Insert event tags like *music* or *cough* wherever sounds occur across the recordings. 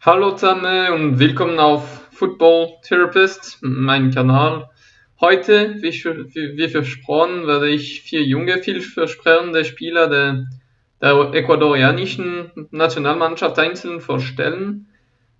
Hallo zusammen und willkommen auf Football Therapist, meinem Kanal. Heute, wie, wie versprochen, werde ich vier junge, vielversprechende Spieler der, der ecuadorianischen Nationalmannschaft einzeln vorstellen.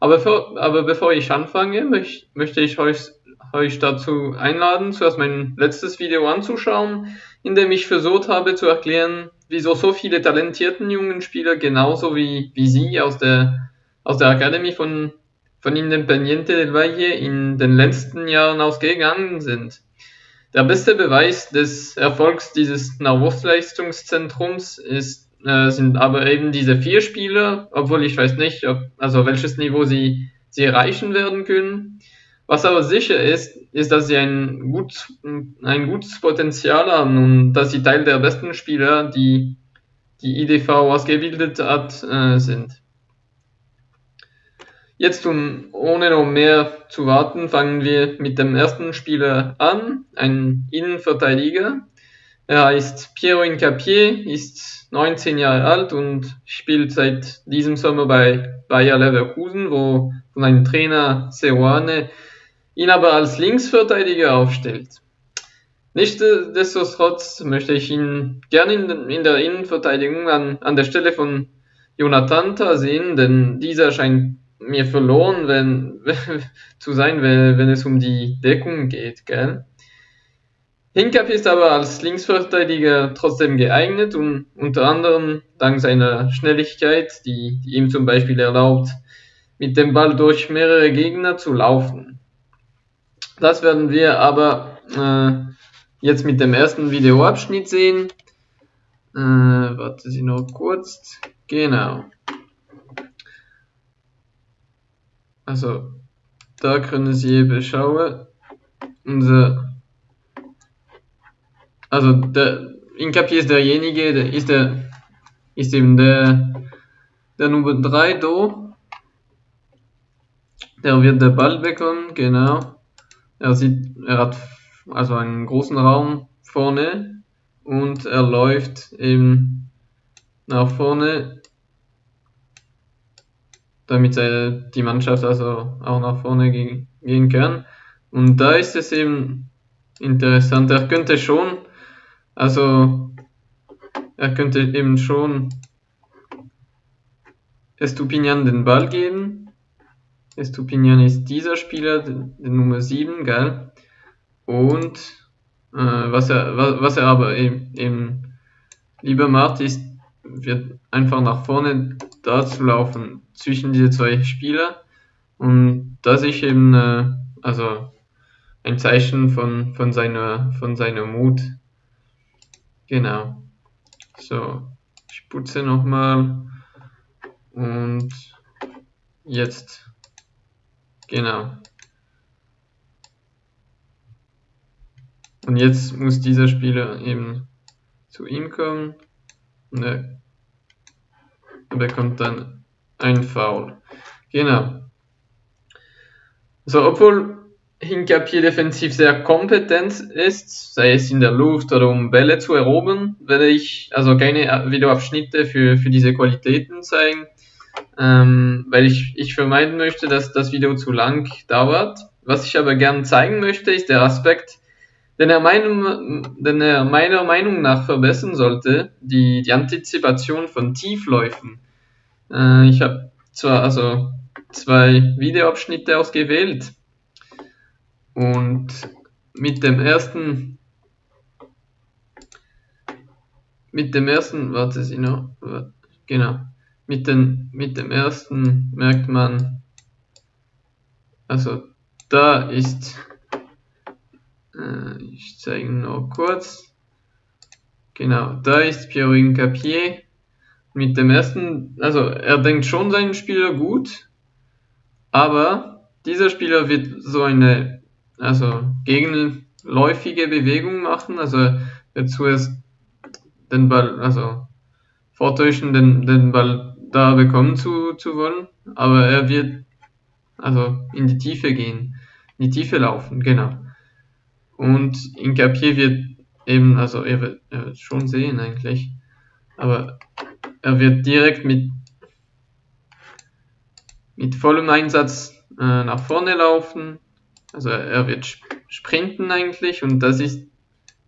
Aber, für, aber bevor ich anfange, möcht, möchte ich euch, euch dazu einladen, zuerst mein letztes Video anzuschauen, in dem ich versucht habe zu erklären, wieso so viele talentierten jungen Spieler genauso wie, wie sie aus der, aus der Akademie von, von Independiente del Valle in den letzten Jahren ausgegangen sind. Der beste Beweis des Erfolgs dieses Nachwuchsleistungszentrums ist, äh, sind aber eben diese vier Spieler, obwohl ich weiß nicht, ob, also welches Niveau sie, sie erreichen werden können. Was aber sicher ist, ist, dass sie ein, gut, ein gutes Potenzial haben und dass sie Teil der besten Spieler, die die IDV ausgebildet hat, äh, sind. Jetzt, um ohne noch mehr zu warten, fangen wir mit dem ersten Spieler an, ein Innenverteidiger. Er heißt Piero Incapié, ist 19 Jahre alt und spielt seit diesem Sommer bei Bayer Leverkusen, wo von einem Trainer Seoane ihn aber als Linksverteidiger aufstellt. Nichtsdestotrotz möchte ich ihn gerne in, in der Innenverteidigung an, an der Stelle von Jonathan sehen, denn dieser scheint mir verloren wenn, *laughs* zu sein, wenn, wenn es um die Deckung geht. Gell? Hinkap ist aber als Linksverteidiger trotzdem geeignet und unter anderem dank seiner Schnelligkeit, die, die ihm zum Beispiel erlaubt, mit dem Ball durch mehrere Gegner zu laufen. Das werden wir aber äh, jetzt mit dem ersten Videoabschnitt sehen. Äh, warte Sie noch kurz. Genau. Also, da können Sie eben schauen. Unser, also, der Incapier ist derjenige, der ist der, ist eben der, der Nummer 3 da. Der wird der Ball bekommen, genau. Er sieht, er hat also einen großen Raum vorne und er läuft eben nach vorne, damit die Mannschaft also auch nach vorne gehen kann. Und da ist es eben interessant. Er könnte schon, also er könnte eben schon Estupinian den Ball geben Estupinian ist dieser Spieler, der Nummer 7, gell? Und äh, was, er, was, was er aber eben, eben lieber macht, ist, wird einfach nach vorne da zu laufen zwischen diese zwei Spieler und das ist eben äh, also ein Zeichen von, von, seiner, von seiner Mut. Genau. So, ich putze nochmal und jetzt Genau. Und jetzt muss dieser Spieler eben zu ihm kommen und er bekommt dann ein Foul. Genau. So, obwohl Hinkapier defensiv sehr kompetent ist, sei es in der Luft oder um Bälle zu erobern, werde ich also keine Videoabschnitte für, für diese Qualitäten zeigen ähm, weil ich, ich vermeiden möchte, dass das Video zu lang dauert. Was ich aber gern zeigen möchte, ist der Aspekt, den er, meinem, den er meiner Meinung nach verbessern sollte, die, die Antizipation von Tiefläufen. Äh, ich habe zwar also zwei Videoabschnitte ausgewählt und mit dem ersten mit dem ersten, warte Sie noch, genau, mit, den, mit dem ersten merkt man, also da ist, äh, ich zeige noch kurz, genau, da ist Pierre Capier. Mit dem ersten, also er denkt schon seinen Spieler gut, aber dieser Spieler wird so eine, also gegenläufige Bewegung machen, also er wird zuerst den Ball, also vortäuschen, den, den Ball da bekommen zu, zu wollen, aber er wird also in die Tiefe gehen, in die Tiefe laufen, genau. Und in Capier wird eben, also er wird, er wird schon sehen eigentlich, aber er wird direkt mit, mit vollem Einsatz äh, nach vorne laufen. Also er wird sprinten eigentlich und das ist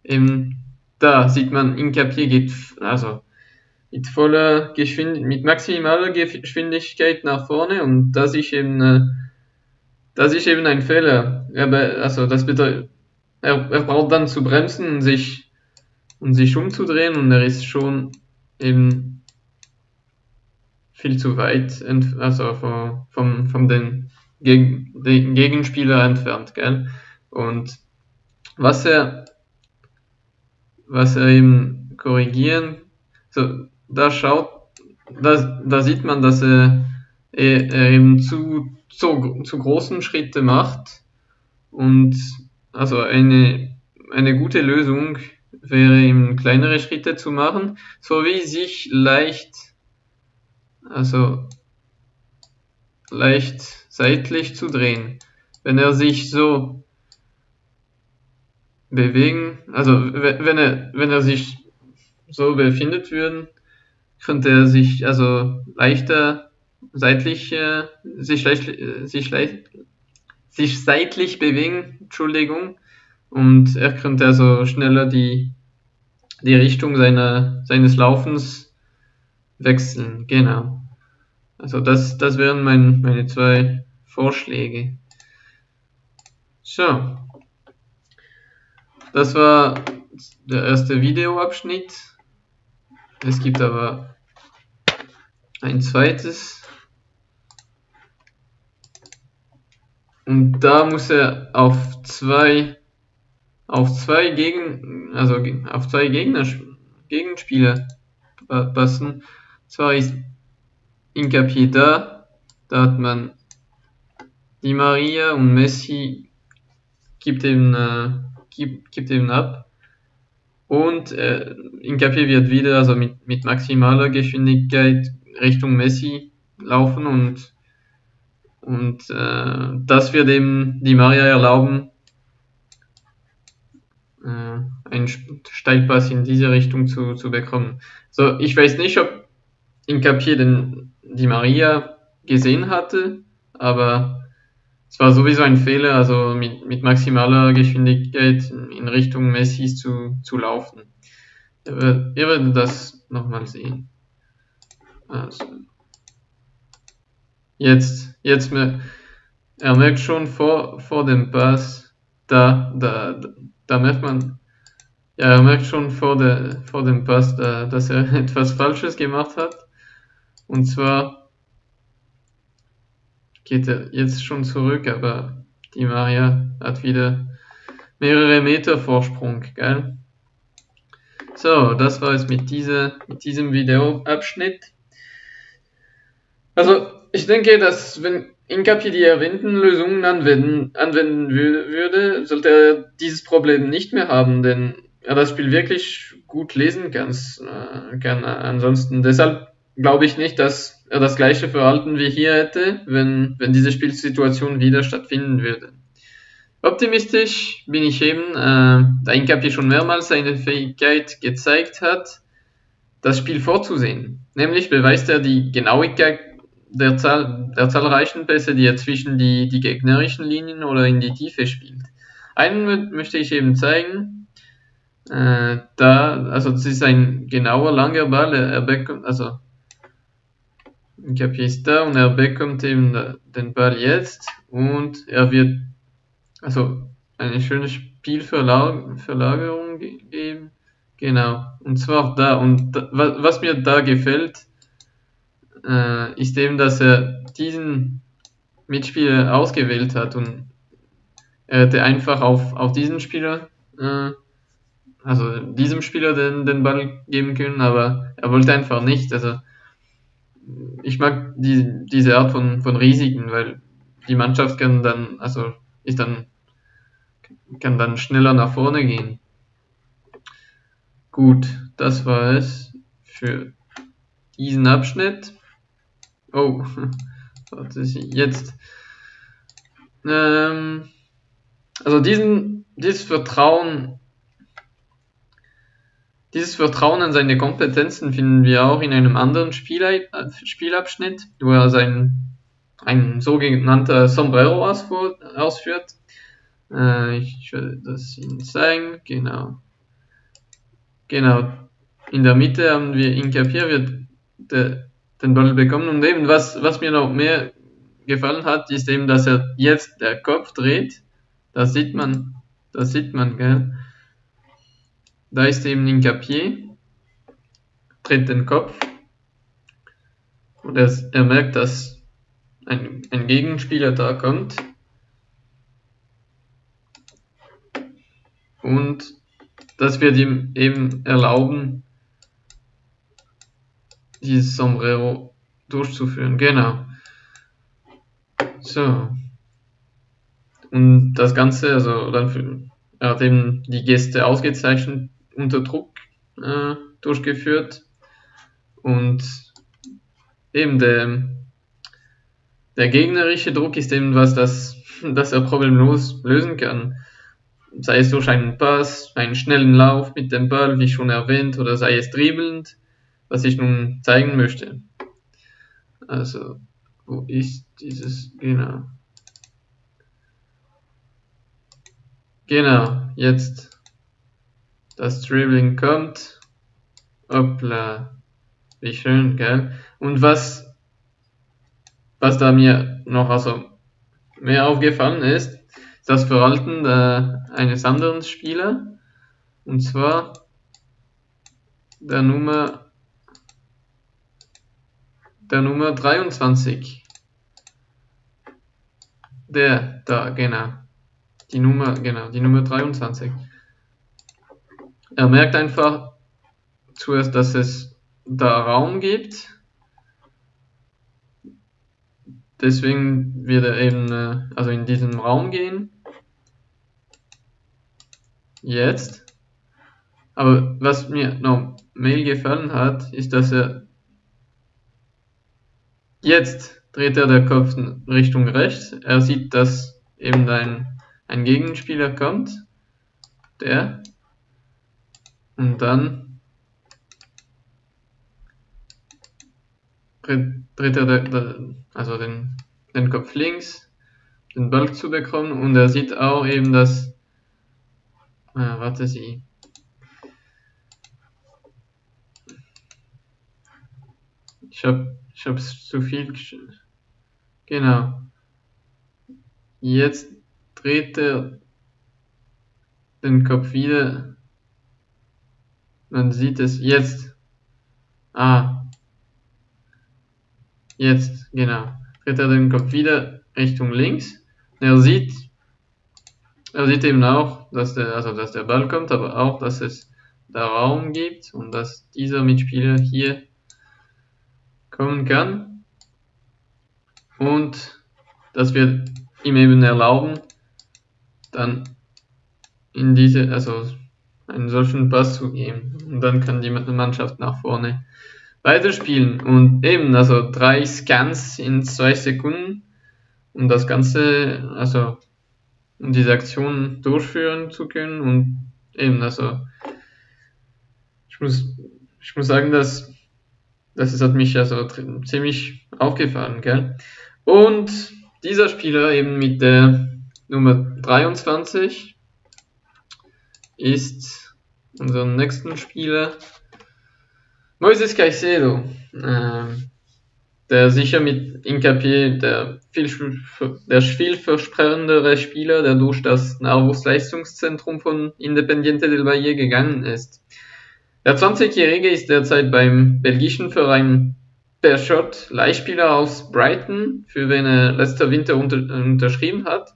eben, da sieht man, Incapier geht, also mit voller Geschwindigkeit, mit maximaler Geschwindigkeit nach vorne und das ist eben, äh, das ist eben ein Fehler. Also das bedeutet, er, er braucht dann zu bremsen und sich, und sich umzudrehen und er ist schon eben viel zu weit, also vom, vom, vom den, Geg den Gegenspieler entfernt, gell? Und was er, was er eben korrigieren, so, da schaut, da, da sieht man, dass er, er eben zu, zu, zu großen Schritte macht und also eine, eine gute Lösung wäre eben kleinere Schritte zu machen, sowie sich leicht, also leicht seitlich zu drehen. Wenn er sich so bewegen, also wenn er, wenn er sich so befindet würden, könnte er sich also leichter seitlich, äh, sich, leicht, sich, leicht, sich seitlich bewegen, Entschuldigung, und er könnte also schneller die, die Richtung seiner, seines Laufens wechseln, genau. Also das, das wären mein, meine zwei Vorschläge. So. Das war der erste Videoabschnitt. Es gibt aber ein zweites. Und da muss er auf zwei auf zwei Gegen also auf zwei Gegner Gegenspieler passen. Zwar ist Incapié da, da hat man Di Maria und Messi gibt eben, äh, gibt, gibt eben ab. Und äh, Incapié wird wieder also mit, mit maximaler Geschwindigkeit Richtung Messi laufen und, und äh, das wird eben die Maria erlauben, äh, einen Steilpass in diese Richtung zu, zu bekommen. So, ich weiß nicht, ob Incapié den die Maria gesehen hatte, aber es war sowieso ein Fehler, also mit, mit maximaler Geschwindigkeit in Richtung Messis zu, zu laufen. Ihr, ihr werdet das nochmal sehen. Also. Jetzt, jetzt, er merkt schon vor, vor dem Pass, da, da, da merkt man, ja, er merkt schon vor, der, vor dem Pass, da, dass er *laughs* etwas Falsches gemacht hat. Und zwar geht er jetzt schon zurück, aber die Maria hat wieder mehrere Meter Vorsprung, gell? So, das war es mit, dieser, mit diesem Videoabschnitt. Also, ich denke, dass wenn Incapi die erwähnten Lösungen anwenden, anwenden würde, sollte er dieses Problem nicht mehr haben, denn er das Spiel wirklich gut lesen kann. Äh, kann ansonsten, deshalb glaube ich nicht, dass er das gleiche Verhalten wie hier hätte, wenn, wenn diese Spielsituation wieder stattfinden würde. Optimistisch bin ich eben, äh, da Incapi schon mehrmals seine Fähigkeit gezeigt hat, das Spiel vorzusehen. Nämlich beweist er die Genauigkeit der, Zahl, der zahlreichen Pässe, die er zwischen die, die gegnerischen Linien oder in die Tiefe spielt. Einen möchte ich eben zeigen. Äh, da, also das ist ein genauer langer Ball, er bekommt, also Incapié ist da und er bekommt eben den Ball jetzt und er wird also eine schöne Spielverlagerung geben. Genau. Und zwar da. Und da, was mir da gefällt, äh, ist eben, dass er diesen Mitspieler ausgewählt hat und er hätte einfach auf, auf diesen Spieler, äh, also diesem Spieler den, den Ball geben können, aber er wollte einfach nicht. Also ich mag die, diese Art von, von Risiken, weil die Mannschaft kann dann, also ist dann, kann dann schneller nach vorne gehen. Gut, das war es für diesen Abschnitt. Oh, *laughs* warte, jetzt. Ähm, also diesen, dieses Vertrauen dieses Vertrauen in seine Kompetenzen finden wir auch in einem anderen Spiel, Spielabschnitt, wo er sein, ein sogenannter Sombrero ausführt. Äh, ich werde das Ihnen zeigen. Genau. Genau. In der Mitte haben wir Incapier wird de, den Ball bekommen. Und eben, was, was mir noch mehr gefallen hat, ist eben, dass er jetzt der Kopf dreht. Das sieht man, das sieht man, gell? Da ist eben Incapier, dreht den Kopf und er, er merkt, dass ein, ein Gegenspieler da kommt. Und das wird ihm eben erlauben, dieses Sombrero durchzuführen. Genau. So. Und das Ganze, also dann für, er hat eben die Gäste ausgezeichnet unter Druck äh, durchgeführt und eben der, der gegnerische Druck ist eben was, das, *laughs* das er problemlos lösen kann. Sei es durch einen Pass, einen schnellen Lauf mit dem Ball, wie schon erwähnt, oder sei es dribbelnd, was ich nun zeigen möchte. Also, wo ist dieses, genau. Genau, jetzt das Dribbling kommt. Hoppla. Wie schön, gell? Und was, was da mir noch also mehr aufgefallen ist, ist das Verhalten der, eines anderen Spielers. Und zwar der Nummer der Nummer 23. Der, da, genau. Die Nummer, genau, die Nummer 23. Er merkt einfach zuerst, dass es da Raum gibt. Deswegen wird er eben, äh, also in diesen Raum gehen. Jetzt. Aber was mir noch mehr gefallen hat, ist, dass er Jetzt dreht er der Kopf Richtung rechts. Er sieht, dass eben ein, ein Gegenspieler kommt. Der. Und dann dreht er der, der, also den, den Kopf links, den Ball zu bekommen. Und er sieht auch eben, dass. Äh, warte sie. Ich habe ich habe es zu viel. Genau. Jetzt dreht er den Kopf wieder. Man sieht es jetzt. Ah. Jetzt, genau. Dreht er den Kopf wieder Richtung links. Er sieht, er sieht eben auch, dass der, also dass der Ball kommt, aber auch, dass es da Raum gibt und dass dieser Mitspieler hier kommen kann. Und das wird ihm eben erlauben, dann in diese, also einen solchen Pass zu geben. Und dann kann die Mannschaft nach vorne weiterspielen. Und eben, also drei Scans in zwei Sekunden, um das Ganze, also um diese Aktion durchführen zu können. Und eben, also ich muss, ich muss sagen, dass das hat mich also ziemlich aufgefallen, gell? Und dieser Spieler eben mit der Nummer 23 ist unser nächsten Spieler Moises Caicedo, äh, der sicher mit Incapié der viel, der vielversprechendere Spieler, der durch das Nahrungsleistungszentrum von Independiente del Valle gegangen ist. Der 20-Jährige ist derzeit beim belgischen Verein Pershot Leihspieler aus Brighton, für wen er letzter Winter unter, unterschrieben hat.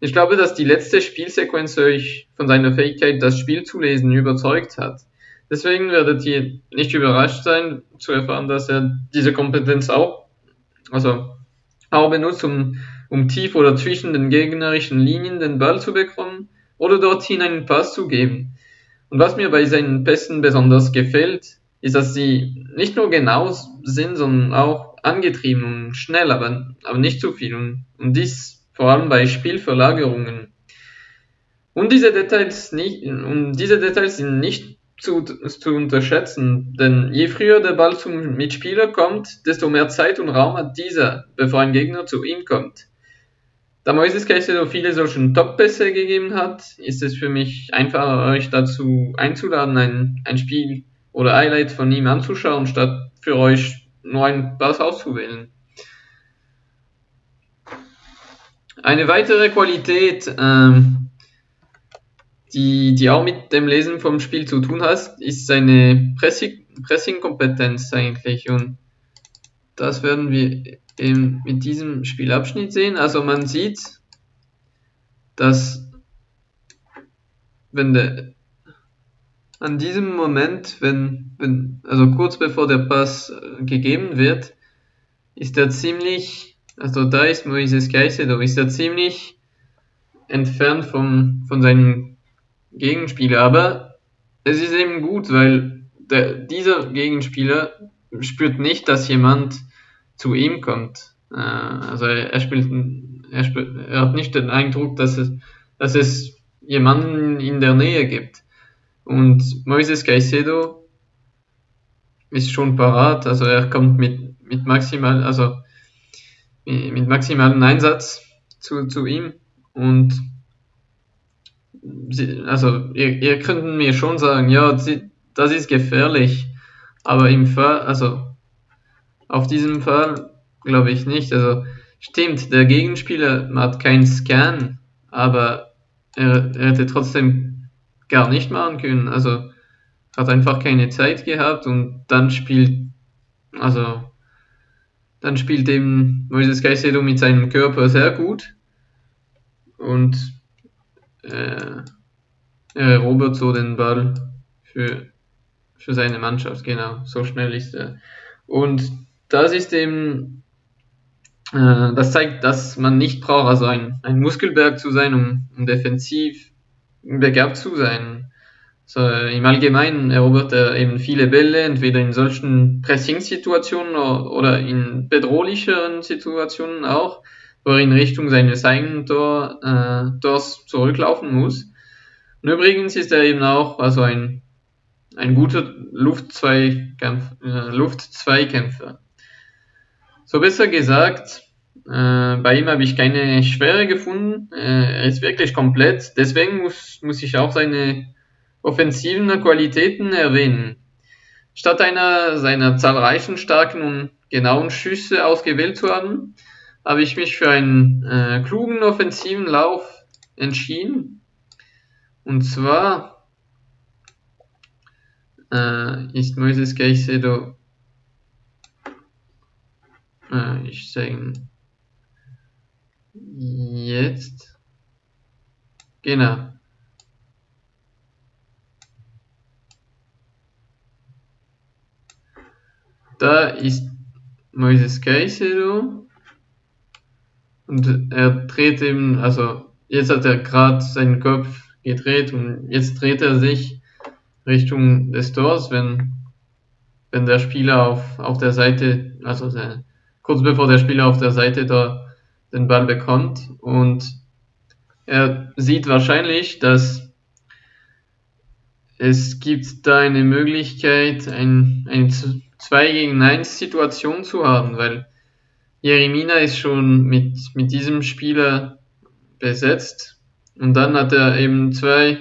Ich glaube, dass die letzte Spielsequenz euch von seiner Fähigkeit, das Spiel zu lesen, überzeugt hat. Deswegen werdet ihr nicht überrascht sein, zu erfahren, dass er diese Kompetenz auch, also auch benutzt, um, um tief oder zwischen den gegnerischen Linien den Ball zu bekommen oder dorthin einen Pass zu geben. Und was mir bei seinen Pässen besonders gefällt, ist, dass sie nicht nur genau sind, sondern auch angetrieben und schnell, aber, aber nicht zu viel. Und, und dies vor allem bei Spielverlagerungen. Und diese Details nicht, und diese Details sind nicht zu, zu unterschätzen, denn je früher der Ball zum Mitspieler kommt, desto mehr Zeit und Raum hat dieser, bevor ein Gegner zu ihm kommt. Da Moises Caicedo viele solche Top-Pässe gegeben hat, ist es für mich einfacher, euch dazu einzuladen, ein, ein Spiel oder Highlight von ihm anzuschauen, statt für euch nur einen Pass auszuwählen. Eine weitere Qualität, ähm, die, die auch mit dem Lesen vom Spiel zu tun hat, ist seine Pressing-Kompetenz eigentlich. Und das werden wir eben mit diesem Spielabschnitt sehen. Also man sieht, dass wenn der an diesem Moment, wenn, wenn, also kurz bevor der Pass äh, gegeben wird, ist er ziemlich, also da ist Moises Caicedo, ist er ziemlich entfernt vom, von seinem Gegenspieler. Aber es ist eben gut, weil der, dieser Gegenspieler spürt nicht, dass jemand zu ihm kommt. Äh, also er, er spielt, er, spielt, er hat nicht den Eindruck, dass es, dass es jemanden in der Nähe gibt. Und Moises Caicedo ist schon parat, also er kommt mit, mit maximal, also mit maximalem Einsatz zu, zu ihm und sie, also ihr, ihr könnt mir schon sagen, ja, das ist gefährlich, aber im Fall, also auf diesem Fall glaube ich nicht. Also stimmt, der Gegenspieler hat keinen Scan, aber er, er hätte trotzdem gar nicht machen können. Also hat einfach keine Zeit gehabt und dann spielt, also dann spielt eben Moises Caicedo mit seinem Körper sehr gut und äh, er erobert so den Ball für, für seine Mannschaft, genau, so schnell ist er. Und das ist eben, äh, das zeigt, dass man nicht braucht, also ein, ein Muskelberg zu sein, um, um defensiv begabt zu sein. So, Im Allgemeinen erobert er eben viele Bälle, entweder in solchen Pressing-Situationen oder in bedrohlicheren Situationen auch, wo er in Richtung seines eigenen Tor, äh, Tors zurücklaufen muss. Und übrigens ist er eben auch also ein, ein guter Luftzweikämpfer. Äh, Luftzweikämpfer. So besser gesagt, äh, bei ihm habe ich keine Schwere gefunden. Äh, er ist wirklich komplett. Deswegen muss, muss ich auch seine offensiven Qualitäten erwähnen. Statt einer seiner zahlreichen starken und genauen Schüsse ausgewählt zu haben, habe ich mich für einen äh, klugen offensiven Lauf entschieden. Und zwar äh, ist Moises Caicedo äh, ich sage jetzt. Genau. Da ist Moises Caicedo und er dreht eben, also jetzt hat er gerade seinen Kopf gedreht und jetzt dreht er sich Richtung des Tors, wenn, wenn der Spieler auf, auf der Seite, also der, kurz bevor der Spieler auf der Seite da den Ball bekommt und er sieht wahrscheinlich, dass es gibt da eine Möglichkeit, ein, eine 2 gegen 1 Situation zu haben, weil Jeremina ist schon mit, mit diesem Spieler besetzt und dann hat er eben zwei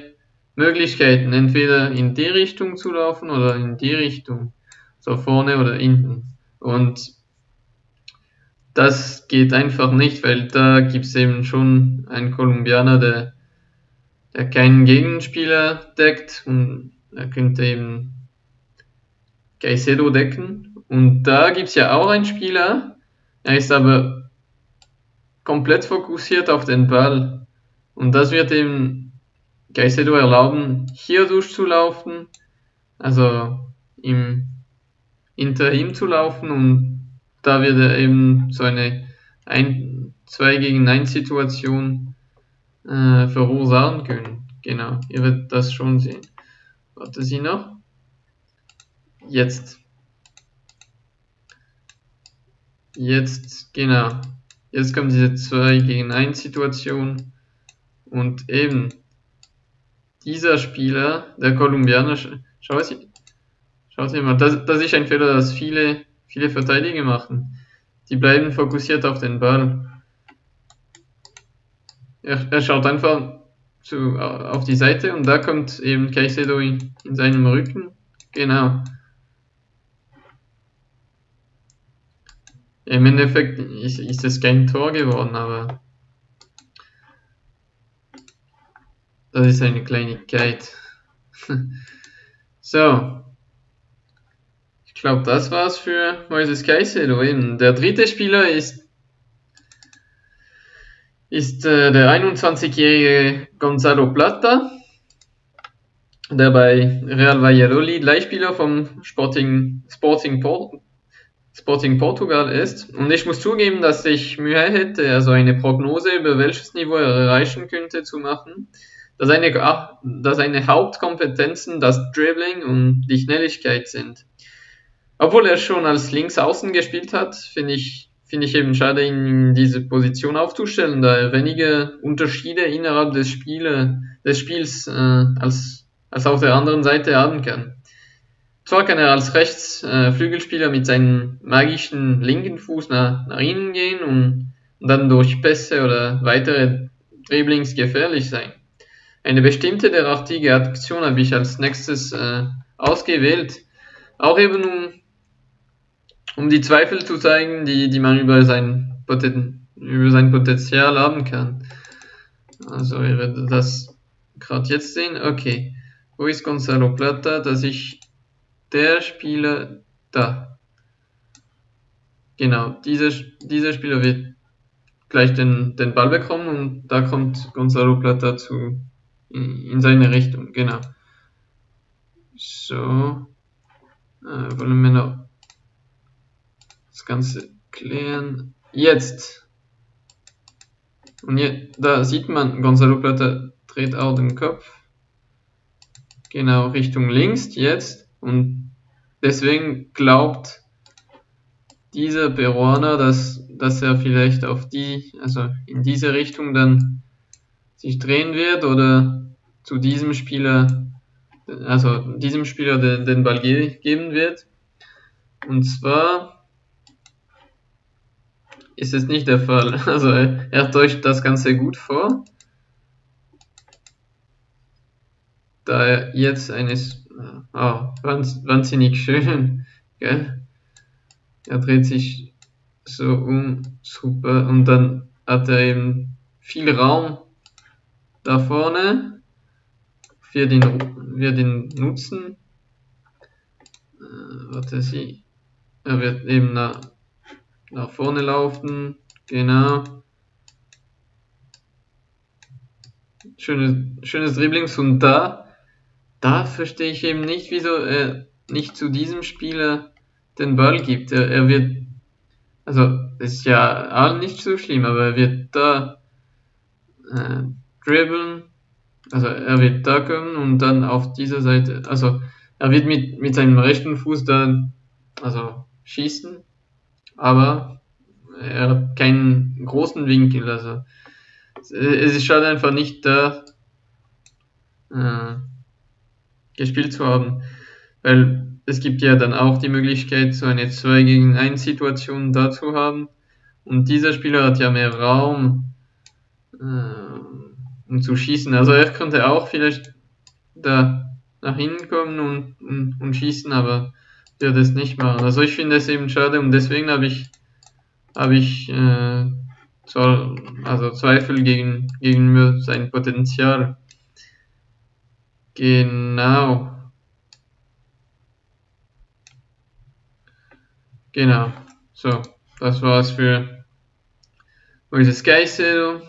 Möglichkeiten, entweder in die Richtung zu laufen oder in die Richtung, so vorne oder hinten. Und das geht einfach nicht, weil da gibt es eben schon einen Kolumbianer, der, der keinen Gegenspieler deckt und er könnte eben Caicedo decken. Und da gibt es ja auch einen Spieler, er ist aber komplett fokussiert auf den Ball. Und das wird eben Caicedo erlauben, hier durchzulaufen, also im, hinter ihm zu laufen und da wird er eben so eine 2 gegen 1 Situation äh, verursachen können. Genau, ihr werdet das schon sehen. Warte Sie noch. Jetzt. Jetzt, genau. Jetzt kommt diese 2 gegen 1 Situation. Und eben dieser Spieler, der Kolumbianer, Schau sie, schau mal, das, das ist ein Fehler, das viele, viele Verteidiger machen. Die bleiben fokussiert auf den Ball. Er, er schaut einfach zu, auf die Seite und da kommt eben Caicedo in, in seinem Rücken. Genau. Im Endeffekt ist, ist es kein Tor geworden, aber das ist eine Kleinigkeit. *laughs* so. Ich glaube, das war's für Moises Caicedo. Der dritte Spieler ist ist äh, der 21-jährige Gonzalo Plata, der bei Real Valladolid Leihspieler vom Sporting, Sporting, Port, Sporting Portugal ist. Und ich muss zugeben, dass ich Mühe hätte, also eine Prognose über welches Niveau er erreichen könnte zu machen. Dass seine, dass seine Hauptkompetenzen das Dribbling und die Schnelligkeit sind. Obwohl er schon als Linksaußen gespielt hat, finde ich finde ich eben schade, ihn in diese Position aufzustellen, da er wenige Unterschiede innerhalb des, Spiele, des Spiels äh, als, als auf der anderen Seite haben kann. Zwar kann er als Rechtsflügelspieler äh, mit seinem magischen linken Fuß nach, nach innen gehen und, und dann durch Pässe oder weitere Dribblings gefährlich sein. Eine bestimmte derartige Aktion habe ich als nächstes äh, ausgewählt, auch eben um um die Zweifel zu zeigen, die, die man über sein, über sein Potenzial haben kann. Also ihr werdet das gerade jetzt sehen. Okay, wo ist Gonzalo Plata? Dass ich der Spieler da. Genau, dieser, dieser Spieler wird gleich den, den Ball bekommen und da kommt Gonzalo Plata zu, in, in seine Richtung. Genau. So, äh, wollen wir noch das Ganze klären. Jetzt. Und hier, da sieht man, Gonzalo Plata dreht auch den Kopf. Genau, Richtung links jetzt. Und deswegen glaubt dieser Peruaner, dass, dass er vielleicht auf die, also in diese Richtung dann sich drehen wird oder zu diesem Spieler, also diesem Spieler den, den Ball ge geben wird. Und zwar ist es nicht der Fall. *laughs* Also er täuscht das Ganze gut vor. Da er jetzt eines oh, wahnsinnig schön, *laughs* gell? Er dreht sich so um, super, und dann hat er eben viel Raum da vorne für den, wir den nutzen. Äh, warte, sie, er wird eben nach nach vorne laufen, genau. Schönes, schönes Dribblings und da, da verstehe ich eben nicht, wieso er nicht zu diesem Spieler den Ball gibt. Er, er wird, also ist ja auch nicht so schlimm, aber er wird da äh, dribbeln, also er wird da kommen und dann auf dieser Seite, also er wird mit, mit seinem rechten Fuß dann, also schießen aber er hat keinen großen Winkel. Also es ist schade einfach nicht da äh, gespielt zu haben, weil es gibt ja dann auch die Möglichkeit, so eine 2 gegen 1 Situation da zu haben. Und dieser Spieler hat ja mehr Raum, äh, um zu schießen. Also er könnte auch vielleicht da nach hinten kommen und, und, und schießen, aber der das nicht machen. Also ich finde es eben schade und deswegen habe ich habe ich äh, also Zweifel gegen, gegen sein Potenzial. Genau. Genau. So, das war's für Moises Geisel.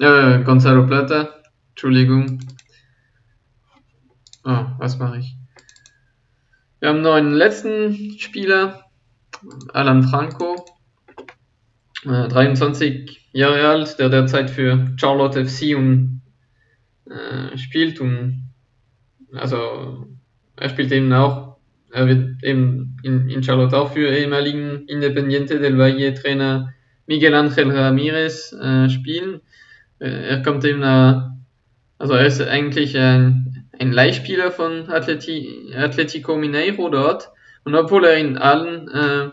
Äh, Gonzalo Plata. Entschuldigung. Oh, was mache ich? Wir haben noch einen letzten Spieler, Alan Franco, äh, 23 Jahre alt, der derzeit für Charlotte FC und, äh, spielt und also er spielt eben auch, er wird eben in, in Charlotte auch für ehemaligen Independiente del Valle Trainer Miguel Ángel Ramirez äh, spielen. Äh, er kommt eben, äh, also er ist eigentlich ein ein Leihspieler von Atleti Atletico Mineiro dort. Und obwohl er in allen, äh,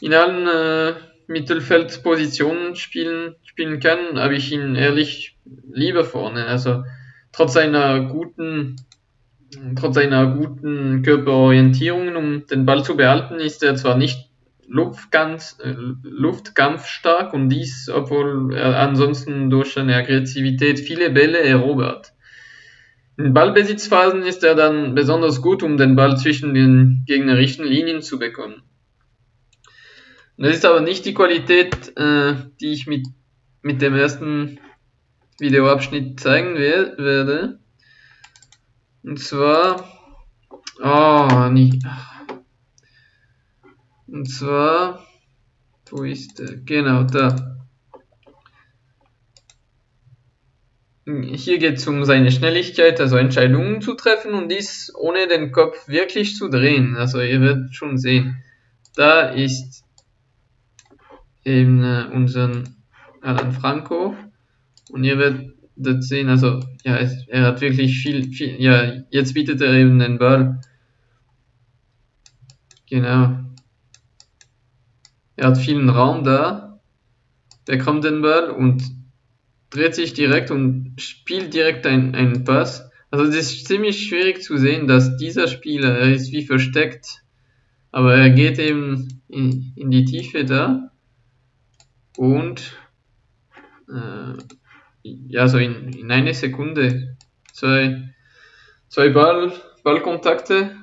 in allen äh, Mittelfeldpositionen spielen, spielen kann, habe ich ihn ehrlich lieber vorne. Also trotz seiner guten, trotz seiner guten Körperorientierung, um den Ball zu behalten, ist er zwar nicht Luftkampf, äh, luftkampfstark und dies, obwohl er ansonsten durch seine Aggressivität viele Bälle erobert. In Ballbesitzphasen ist er dann besonders gut, um den Ball zwischen den gegnerischen Linien zu bekommen. Das ist aber nicht die Qualität, äh, die ich mit, mit dem ersten Videoabschnitt zeigen werde. Und zwar, oh, nicht. Und zwar, wo ist der? Genau, da. Hier geht es um seine Schnelligkeit, also Entscheidungen zu treffen und dies ohne den Kopf wirklich zu drehen. Also ihr werdet schon sehen. Da ist eben äh, unseren Alan Franco und ihr werdet sehen, also ja, er hat wirklich viel, viel, ja, jetzt bietet er eben den Ball. Genau. Er hat vielen Raum da, bekommt den Ball und dreht sich direkt und spielt direkt einen Pass. Also es ist ziemlich schwierig zu sehen, dass dieser Spieler, er ist wie versteckt, aber er geht eben in, in die Tiefe da und äh, ja, so in, in eine Sekunde zwei, zwei Ball, Ballkontakte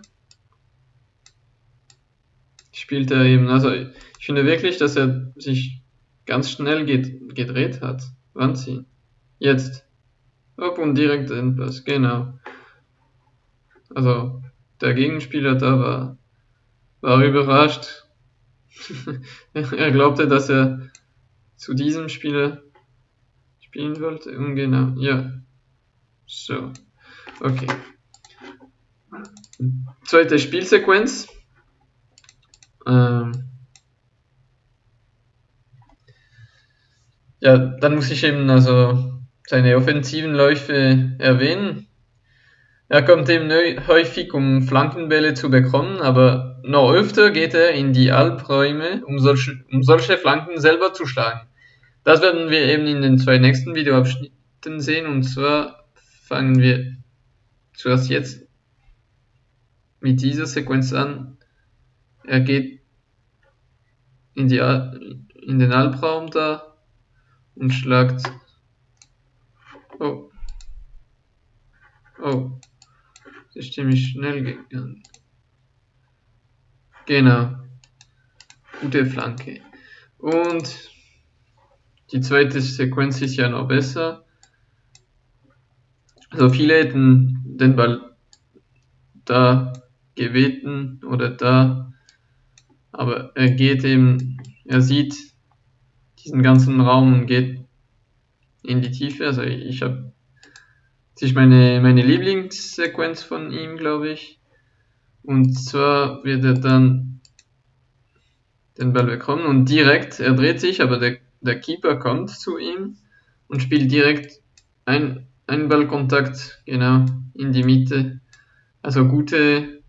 spielt er eben. Also ich finde wirklich, dass er sich ganz schnell gedreht hat. Anziehen. Jetzt. Hopp und direkt Endpass, genau. Also, der Gegenspieler da war, war überrascht. *laughs* er glaubte, dass er zu diesem Spieler spielen wollte. Und genau, ja. So. Okay. Zweite Spielsequenz. Ähm, Ja, dann muss ich eben also seine offensiven Läufe erwähnen. Er kommt eben häufig, um Flankenbälle zu bekommen, aber noch öfter geht er in die Albräume, um solche, um solche Flanken selber zu schlagen. Das werden wir eben in den zwei nächsten Videoabschnitten sehen, und zwar fangen wir zuerst jetzt mit dieser Sequenz an. Er geht in, die, in den Albraum da, und schlagt. Oh. Oh. Das ist ziemlich schnell gegangen. Genau. Gute Flanke. Und die zweite Sequenz ist ja noch besser. Also viele hätten den Ball da gebeten oder da, aber er geht eben, er sieht, diesen ganzen Raum und geht in die Tiefe. Also ich habe das ist meine, meine Lieblingssequenz von ihm, glaube ich. Und zwar wird er dann den Ball bekommen und direkt, er dreht sich, aber der, der Keeper kommt zu ihm und spielt direkt ein, einen Ballkontakt, genau, in die Mitte. Also gute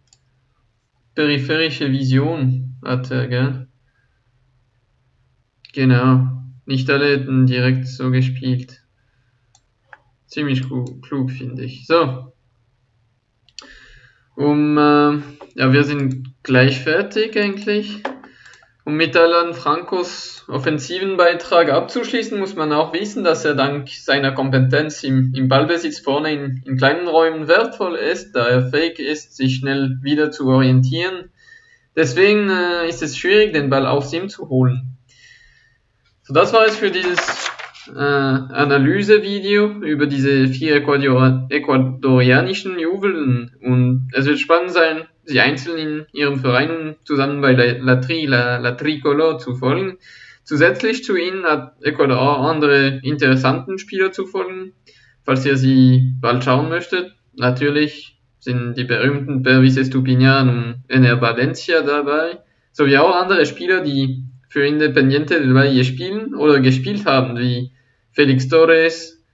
peripherische Vision hat er, gell? Genau. Nicht alle hätten direkt so gespielt. Ziemlich klug, finde ich. So. Um, äh, ja, wir sind gleich fertig eigentlich. Um mit Alan Francos offensiven Beitrag abzuschließen, muss man auch wissen, dass er dank seiner Kompetenz im, im Ballbesitz vorne in, in kleinen Räumen wertvoll ist, da er fähig ist, sich schnell wieder zu orientieren. Deswegen äh, ist es schwierig, den Ball aufs ihm zu holen. So, das war es für dieses äh, Analysevideo über diese vier Ecuador ecuadorianischen Jubeln. Und es wird spannend sein, sie einzeln in ihrem Verein zusammen bei La, La, Tri, La, La Tricolor zu folgen. Zusätzlich zu ihnen hat Ecuador andere interessanten Spieler zu folgen. Falls ihr sie bald schauen möchtet, natürlich sind die berühmten Pervis Estupinian und Ener Valencia dabei, sowie auch andere Spieler, die für Independiente del Valle spielen oder gespielt haben, wie Felix Torres,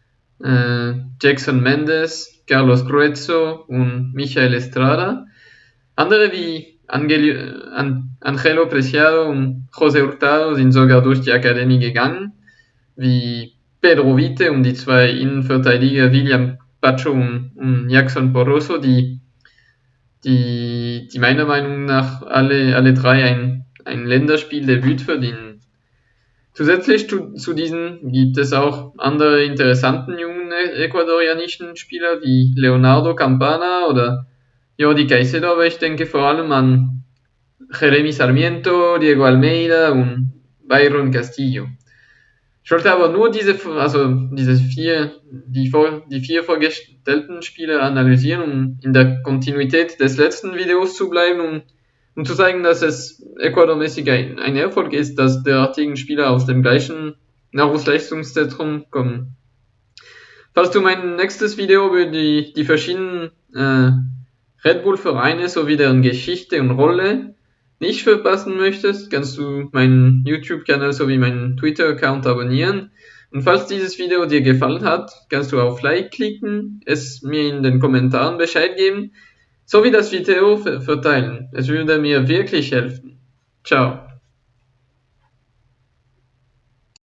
äh, Jackson Mendes, Carlos Gruezzo und Michael Estrada. Andere wie Angel An Angelo Preciado und José Hurtado sind sogar durch die Akademie gegangen, wie Pedro Vite und die zwei Innenverteidiger William Pacho und, und Jackson Poroso, die, die, die meiner Meinung nach alle, alle drei ein, ein Länderspieldebüt verdienen. Zusätzlich zu, zu diesen gibt es auch andere interessanten jungen ecuadorianischen Spieler wie Leonardo Campana oder Jordi Caicedo, aber ich denke vor allem an Jeremy Sarmiento, Diego Almeida und Byron Castillo. Ich wollte aber nur diese, also diese vier, die, die vier vorgestellten Spiele analysieren, um in der Kontinuität des letzten Videos zu bleiben, um, um zu zeigen, dass es Ecuador-mäßig ein, ein Erfolg ist, dass derartigen Spieler aus dem gleichen Nahrungsleistungszentrum kommen. Falls du mein nächstes Video über die, die verschiedenen äh, Red Bull-Vereine sowie deren Geschichte und Rolle nicht verpassen möchtest, kannst du meinen YouTube-Kanal sowie meinen Twitter-Account abonnieren. Und falls dieses Video dir gefallen hat, kannst du auf Like klicken, es mir in den Kommentaren Bescheid geben, sowie das Video verteilen. Es würde mir wirklich helfen. Ciao.